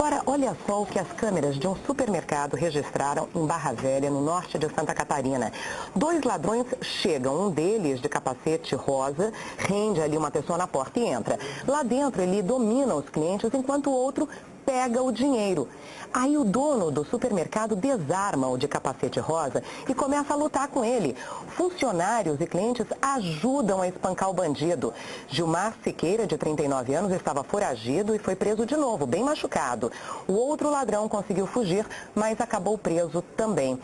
Agora, olha só o que as câmeras de um supermercado registraram em Barra Velha, no norte de Santa Catarina. Dois ladrões chegam, um deles de capacete rosa, rende ali uma pessoa na porta e entra. Lá dentro ele domina os clientes, enquanto o outro pega o dinheiro. Aí o dono do supermercado desarma o de capacete rosa e começa a lutar com ele. Funcionários e clientes ajudam a espancar o bandido. Gilmar Siqueira, de 39 anos, estava foragido e foi preso de novo, bem machucado. O outro ladrão conseguiu fugir, mas acabou preso também.